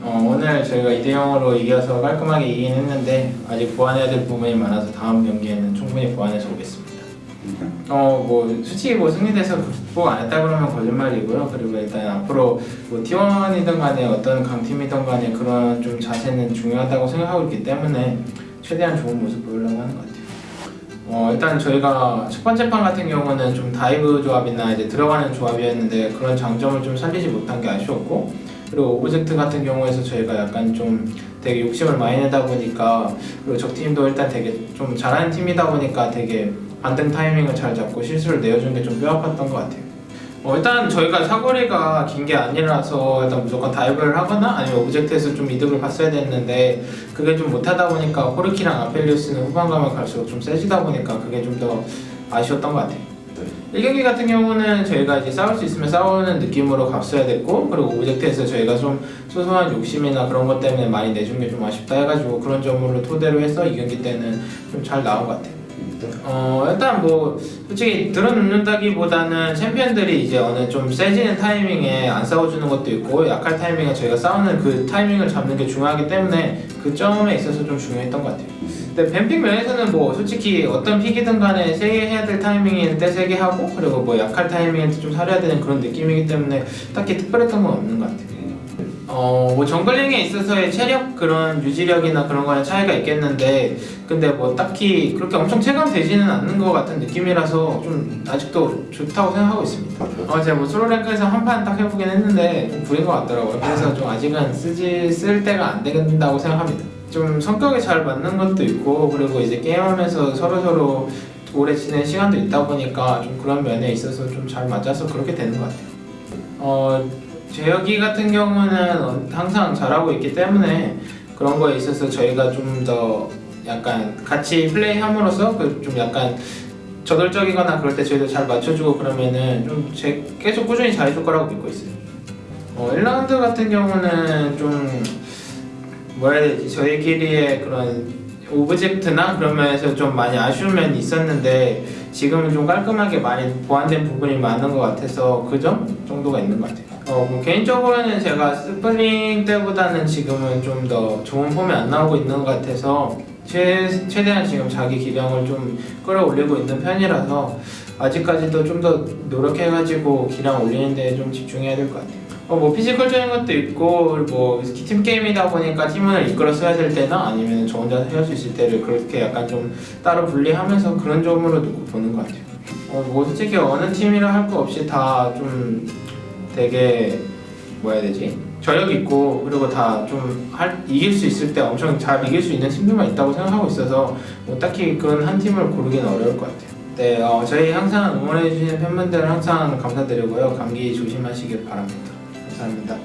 어, 오늘 저희가 2대0으로 이겨서 깔끔하게 이기긴 했는데 아직 보완해야 될 부분이 많아서 다음 경기에는 충분히 보완해서 오겠습니다. 어, 뭐 솔직히 뭐 승리돼서 극복 안 했다 그러면 거짓말이고요. 그리고 일단 앞으로 뭐 T1이든 간에 어떤 강팀이든 간에 그런 좀 자세는 중요하다고 생각하고 있기 때문에 최대한 좋은 모습 보이려고 하는 것 같아요. 어, 일단 저희가 첫 번째 판 같은 경우는 좀 다이브 조합이나 이제 들어가는 조합이었는데 그런 장점을 좀 살리지 못한 게 아쉬웠고 그리고 오브젝트 같은 경우에서 저희가 약간 좀 되게 욕심을 많이 내다 보니까 그리고 적팀도 일단 되게 좀 잘하는 팀이다 보니까 되게 반등 타이밍을 잘 잡고 실수를 내어준 게 좀 뼈아팠던 것 같아요. 어, 일단 저희가 사거리가 긴 게 아니라서 일단 무조건 다이브를 하거나 아니면 오브젝트에서 좀 이득을 봤어야 됐는데 그게 좀 못하다 보니까 코르키랑 아펠리우스는 후반 가면 갈수록 좀 세지다 보니까 그게 좀 더 아쉬웠던 것 같아요. 1경기 같은 경우는 저희가 이제 싸울 수 있으면 싸우는 느낌으로 갔어야 됐고 그리고 오브젝트에서 저희가 좀 소소한 욕심이나 그런 것 때문에 많이 내준 게 좀 아쉽다 해가지고 그런 점으로 토대로 해서 2경기 때는 좀 잘 나온 것 같아요. 어 일단 뭐 솔직히 들어눕는다기보다는 챔피언들이 이제 어느 좀 세지는 타이밍에 안 싸워주는 것도 있고 약할 타이밍에 저희가 싸우는 그 타이밍을 잡는 게 중요하기 때문에 그 점에 있어서 좀 중요했던 것 같아요. 근데 뱀픽 면에서는 뭐 솔직히 어떤 픽이든 간에 세게 해야 될 타이밍일 때 세게 하고 그리고 뭐 약할 타이밍일 때좀 살려야 되는 그런 느낌이기 때문에 딱히 특별했던 건 없는 것 같아요. 어, 뭐 정글링에 있어서의 체력 그런 유지력이나 그런 거에 차이가 있겠는데 근데 뭐 딱히 그렇게 엄청 체감되지는 않는 것 같은 느낌이라서 좀 아직도 좋다고 생각하고 있습니다. 어, 제가 뭐 솔로랭크에서 한 판 딱 해보긴 했는데 좀 구린 것 같더라고요. 그래서 좀 아직은 쓰지 쓸 때가 안 된다고 생각합니다. 좀 성격이 잘 맞는 것도 있고 그리고 이제 게임하면서 서로 서로 오래 지낸 시간도 있다 보니까 좀 그런 면에 있어서 좀 잘 맞아서 그렇게 되는 것 같아요. 어, 재혁이 같은 경우는 항상 잘하고 있기 때문에 그런 거에 있어서 저희가 좀 더 약간 같이 플레이함으로써 그 좀 약간 저돌적이거나 그럴 때 저희도 잘 맞춰주고 그러면은 좀 제, 계속 꾸준히 잘해줄 거라고 믿고 있어요. 어, 1라운드 같은 경우는 좀 뭐라 해야 되지 저희끼리의 그런 오브젝트나 그런 면에서 좀 많이 아쉬운 면이 있었는데 지금은 좀 깔끔하게 많이 보완된 부분이 많은 것 같아서 그 점 정도가 있는 것 같아요. 어, 뭐 개인적으로는 제가 스프링 때보다는 지금은 좀 더 좋은 폼이 안 나오고 있는 것 같아서 최, 최대한 지금 자기 기량을 좀 끌어올리고 있는 편이라서 아직까지도 좀 더 노력해가지고 기량 올리는 데 좀 집중해야 될 것 같아요. 어, 뭐 피지컬적인 것도 있고 뭐팀 게임이다 보니까 팀을 이끌어 써야 될 때나 아니면 저 혼자 해야 수 있을 때를 그렇게 약간 좀 따로 분리하면서 그런 점으로 놓고 보는 것 같아요. 어, 뭐 솔직히 어느 팀이라 할 거 없이 다 좀 되게 뭐야 해야 되지? 저력 있고 그리고 다 좀 이길 수 있을 때 엄청 잘 이길 수 있는 팀들만 있다고 생각하고 있어서 뭐 딱히 그런 한 팀을 고르기는 어려울 것 같아요. 네, 어, 저희 항상 응원해주시는 팬분들 항상 감사드리고요. 감기 조심하시길 바랍니다. 감사합니다.